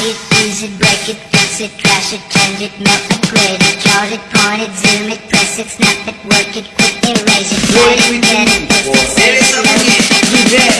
Buy it, use it, break it, fix it, crash it, change it, melt it, grade it, chart it, point it, zoom it, press it, snap it, work it, quick erase it, write it, get it, fix it, erase it, you.